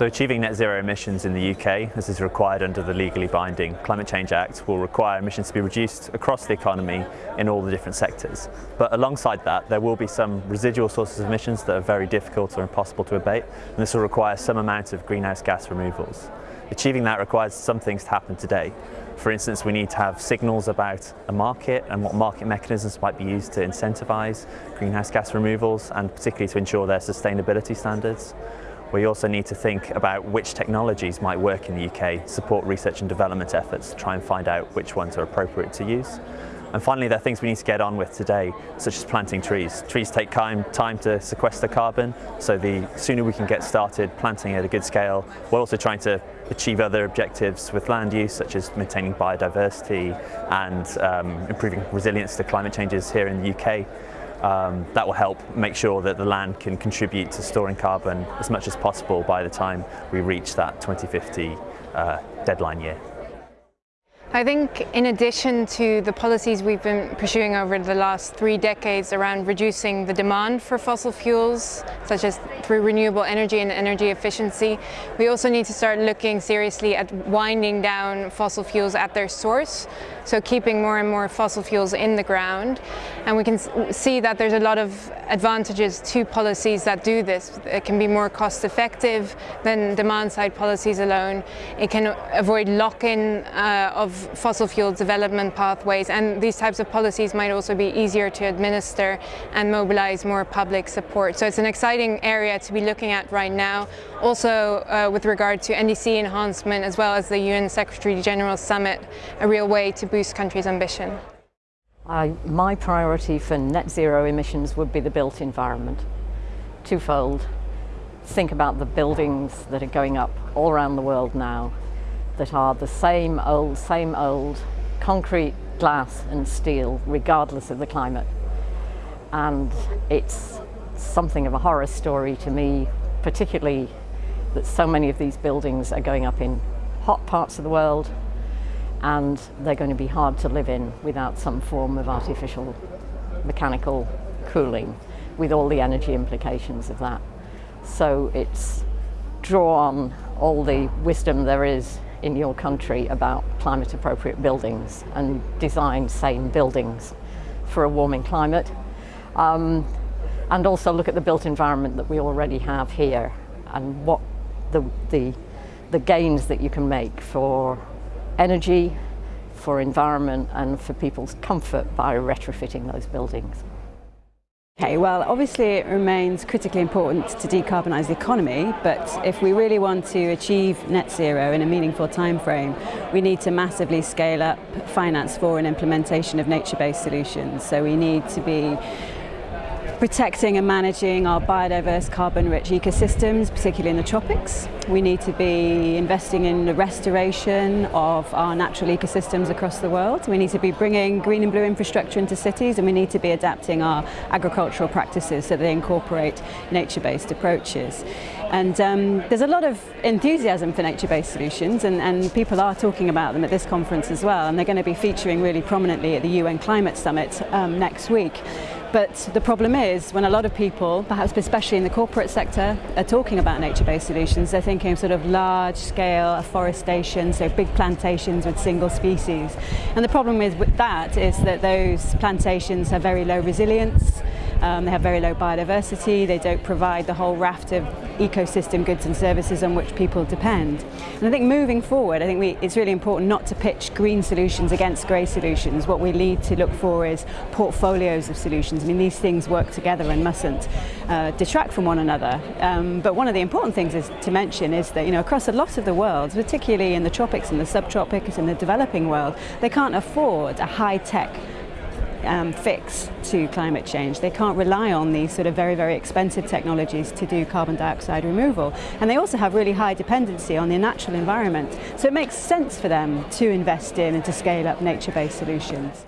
So achieving net zero emissions in the UK, as is required under the legally binding Climate Change Act, will require emissions to be reduced across the economy in all the different sectors. But alongside that, there will be some residual sources of emissions that are very difficult or impossible to abate, and this will require some amount of greenhouse gas removals. Achieving that requires some things to happen today. For instance, we need to have signals about a market and what market mechanisms might be used to incentivise greenhouse gas removals and particularly to ensure their sustainability standards. We also need to think about which technologies might work in the UK, support research and development efforts to try and find out which ones are appropriate to use. And finally, there are things we need to get on with today, such as planting trees. Trees take time, time to sequester carbon, so the sooner we can get started planting at a good scale, we're also trying to achieve other objectives with land use, such as maintaining biodiversity and um, improving resilience to climate changes here in the UK. Um, that will help make sure that the land can contribute to storing carbon as much as possible by the time we reach that 2050 uh, deadline year. I think in addition to the policies we've been pursuing over the last three decades around reducing the demand for fossil fuels, such as through renewable energy and energy efficiency, we also need to start looking seriously at winding down fossil fuels at their source, so keeping more and more fossil fuels in the ground. And we can see that there's a lot of advantages to policies that do this. It can be more cost effective than demand side policies alone. It can avoid lock-in uh, of fossil fuel development pathways and these types of policies might also be easier to administer and mobilize more public support. So it's an exciting area to be looking at right now. Also uh, with regard to NDC enhancement as well as the UN Secretary General Summit, a real way to boost countries' ambition. Uh, my priority for net zero emissions would be the built environment. Twofold. Think about the buildings that are going up all around the world now that are the same old, same old concrete, glass and steel, regardless of the climate. And it's something of a horror story to me, particularly that so many of these buildings are going up in hot parts of the world and they're going to be hard to live in without some form of artificial mechanical cooling with all the energy implications of that. So it's draw on all the wisdom there is in your country about climate appropriate buildings and design sane buildings for a warming climate. Um, and also look at the built environment that we already have here and what the, the, the gains that you can make for energy, for environment and for people's comfort by retrofitting those buildings. Okay, well obviously it remains critically important to decarbonise the economy but if we really want to achieve net zero in a meaningful time frame we need to massively scale up finance for an implementation of nature-based solutions so we need to be protecting and managing our biodiverse carbon-rich ecosystems, particularly in the tropics. We need to be investing in the restoration of our natural ecosystems across the world. We need to be bringing green and blue infrastructure into cities and we need to be adapting our agricultural practices so they incorporate nature-based approaches. And um, there's a lot of enthusiasm for nature-based solutions and, and people are talking about them at this conference as well and they're going to be featuring really prominently at the UN Climate Summit um, next week. But the problem is when a lot of people, perhaps especially in the corporate sector, are talking about nature-based solutions, they're thinking of sort of large-scale afforestation, so big plantations with single species. And the problem is with that is that those plantations have very low resilience, um, they have very low biodiversity, they don't provide the whole raft of ecosystem goods and services on which people depend. And I think moving forward, I think we, it's really important not to pitch green solutions against grey solutions. What we need to look for is portfolios of solutions. I mean, these things work together and mustn't uh, detract from one another. Um, but one of the important things is to mention is that, you know, across a lot of the world, particularly in the tropics and the subtropics and the developing world, they can't afford a high-tech um, fix to climate change. They can't rely on these sort of very, very expensive technologies to do carbon dioxide removal. And they also have really high dependency on the natural environment. So it makes sense for them to invest in and to scale up nature-based solutions.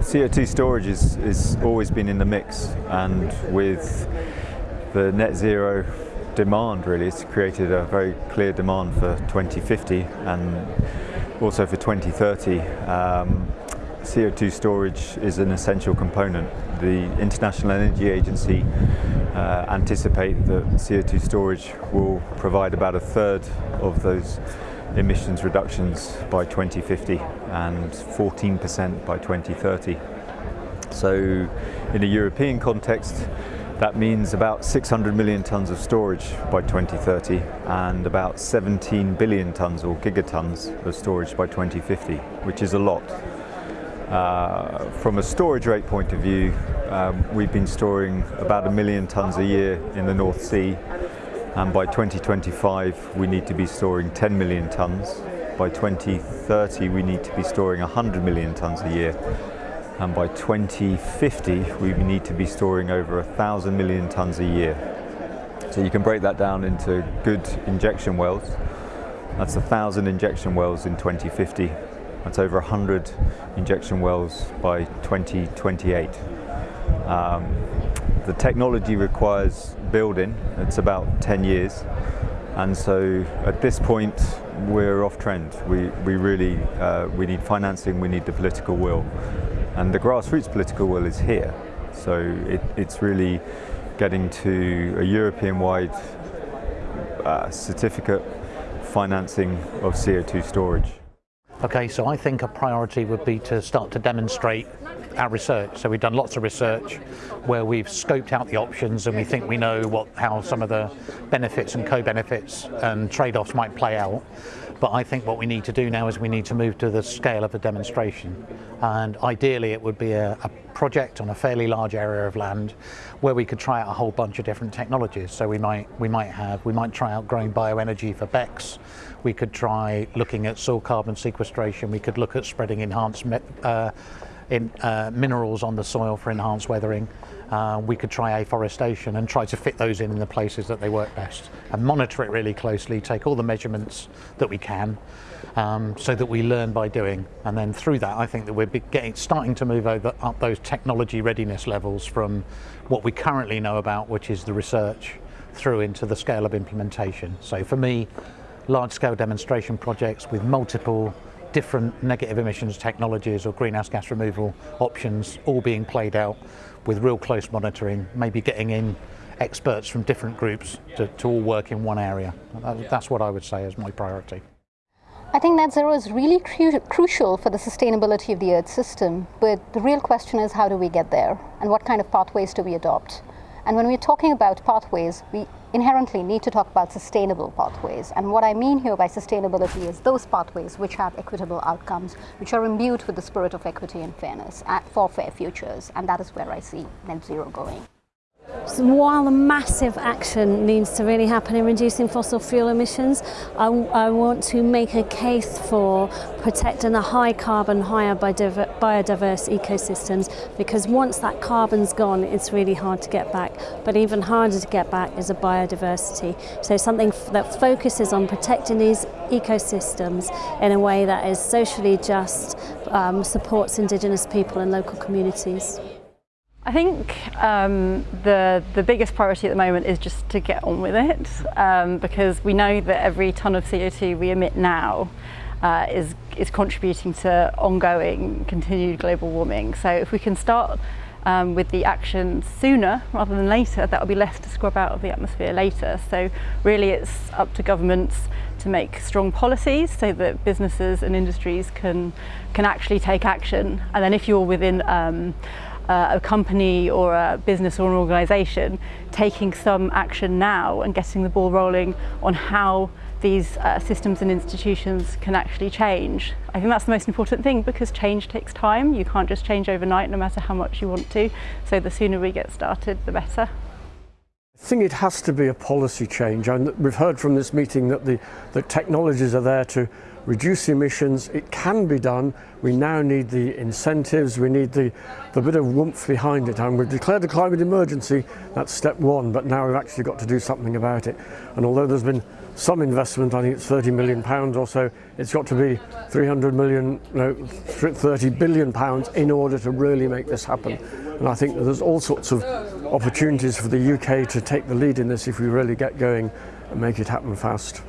CO2 storage is, is always been in the mix and with the net zero demand really, it's created a very clear demand for 2050 and also for 2030. Um, CO2 storage is an essential component. The International Energy Agency uh, anticipate that CO2 storage will provide about a third of those emissions reductions by 2050 and 14% by 2030. So in a European context, that means about 600 million tonnes of storage by 2030 and about 17 billion tonnes or gigatons of storage by 2050, which is a lot. Uh, from a storage rate point of view, um, we've been storing about a million tonnes a year in the North Sea and by 2025 we need to be storing 10 million tonnes. By 2030 we need to be storing 100 million tonnes a year and by 2050 we need to be storing over a thousand million tonnes a year. So you can break that down into good injection wells. That's a thousand injection wells in 2050. That's over 100 injection wells by 2028. Um, the technology requires building, it's about 10 years. And so at this point, we're off trend. We, we really, uh, we need financing, we need the political will. And the grassroots political will is here. So it, it's really getting to a European-wide uh, certificate financing of CO2 storage. Okay, so I think a priority would be to start to demonstrate our research. So we've done lots of research where we've scoped out the options and we think we know what how some of the benefits and co-benefits and trade-offs might play out. But I think what we need to do now is we need to move to the scale of a demonstration. And ideally it would be a, a project on a fairly large area of land where we could try out a whole bunch of different technologies. So we might, we might have, we might try out growing bioenergy for BECCS. We could try looking at soil carbon sequestration. We could look at spreading enhanced uh, in, uh, minerals on the soil for enhanced weathering. Uh, we could try afforestation and try to fit those in in the places that they work best and monitor it really closely, take all the measurements that we can um, so that we learn by doing. And then through that, I think that we're getting, starting to move over, up those technology readiness levels from what we currently know about, which is the research, through into the scale of implementation. So for me, large scale demonstration projects with multiple different negative emissions technologies or greenhouse gas removal options all being played out with real close monitoring, maybe getting in experts from different groups to, to all work in one area. That's what I would say is my priority. I think net zero is really cru crucial for the sustainability of the Earth system, but the real question is how do we get there and what kind of pathways do we adopt? And when we're talking about pathways, we inherently need to talk about sustainable pathways. And what I mean here by sustainability is those pathways which have equitable outcomes, which are imbued with the spirit of equity and fairness uh, for fair futures. And that is where I see net zero going. While the massive action needs to really happen in reducing fossil fuel emissions, I, I want to make a case for protecting the high carbon, higher biodiverse ecosystems because once that carbon's gone, it's really hard to get back. But even harder to get back is a biodiversity. So something that focuses on protecting these ecosystems in a way that is socially just, um, supports Indigenous people and local communities. I think um, the, the biggest priority at the moment is just to get on with it um, because we know that every tonne of CO2 we emit now uh, is, is contributing to ongoing continued global warming. So if we can start um, with the action sooner rather than later, that will be less to scrub out of the atmosphere later. So really it's up to governments to make strong policies so that businesses and industries can, can actually take action. And then if you're within um, uh, a company or a business or an organisation taking some action now and getting the ball rolling on how these uh, systems and institutions can actually change. I think that's the most important thing because change takes time. You can't just change overnight no matter how much you want to. So the sooner we get started, the better. I think it has to be a policy change and we've heard from this meeting that the, technologies are there to reduce emissions. It can be done. We now need the incentives, we need the, the bit of warmth behind it. And we've declared a climate emergency, that's step one, but now we've actually got to do something about it. And although there's been some investment, I think it's 30 million pounds or so, it's got to be 300 million, no, 30 billion pounds in order to really make this happen. And I think there's all sorts of opportunities for the UK to take the lead in this if we really get going and make it happen fast.